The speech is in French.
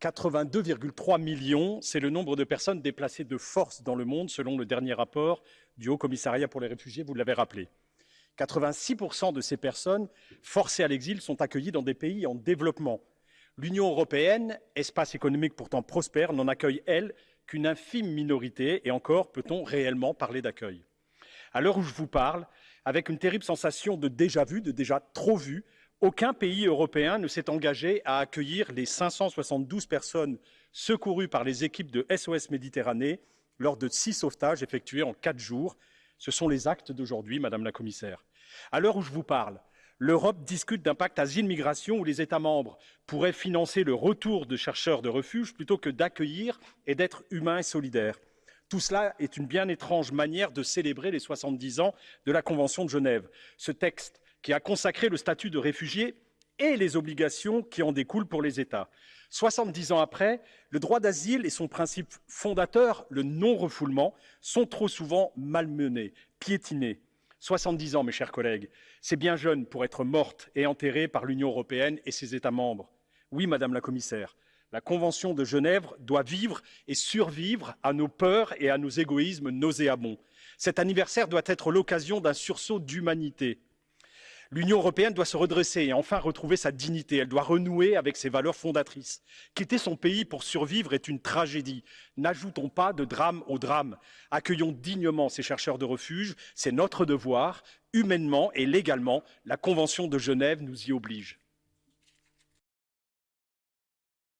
82,3 millions, c'est le nombre de personnes déplacées de force dans le monde, selon le dernier rapport du Haut Commissariat pour les réfugiés, vous l'avez rappelé. 86% de ces personnes forcées à l'exil sont accueillies dans des pays en développement. L'Union européenne, espace économique pourtant prospère, n'en accueille, elle, qu'une infime minorité, et encore peut-on réellement parler d'accueil. À l'heure où je vous parle, avec une terrible sensation de déjà vu, de déjà trop vu, aucun pays européen ne s'est engagé à accueillir les 572 personnes secourues par les équipes de SOS Méditerranée lors de six sauvetages effectués en quatre jours. Ce sont les actes d'aujourd'hui, Madame la Commissaire. À l'heure où je vous parle, l'Europe discute d'un pacte asile-migration où les États membres pourraient financer le retour de chercheurs de refuge plutôt que d'accueillir et d'être humains et solidaires. Tout cela est une bien étrange manière de célébrer les 70 ans de la Convention de Genève. Ce texte qui a consacré le statut de réfugié et les obligations qui en découlent pour les États. 70 ans après, le droit d'asile et son principe fondateur, le non-refoulement, sont trop souvent malmenés, piétinés. 70 ans, mes chers collègues, c'est bien jeune pour être morte et enterrée par l'Union européenne et ses États membres. Oui, Madame la Commissaire, la Convention de Genève doit vivre et survivre à nos peurs et à nos égoïsmes nauséabonds. Cet anniversaire doit être l'occasion d'un sursaut d'humanité. L'Union européenne doit se redresser et enfin retrouver sa dignité. Elle doit renouer avec ses valeurs fondatrices. Quitter son pays pour survivre est une tragédie. N'ajoutons pas de drame au drame. Accueillons dignement ces chercheurs de refuge. C'est notre devoir. Humainement et légalement, la Convention de Genève nous y oblige.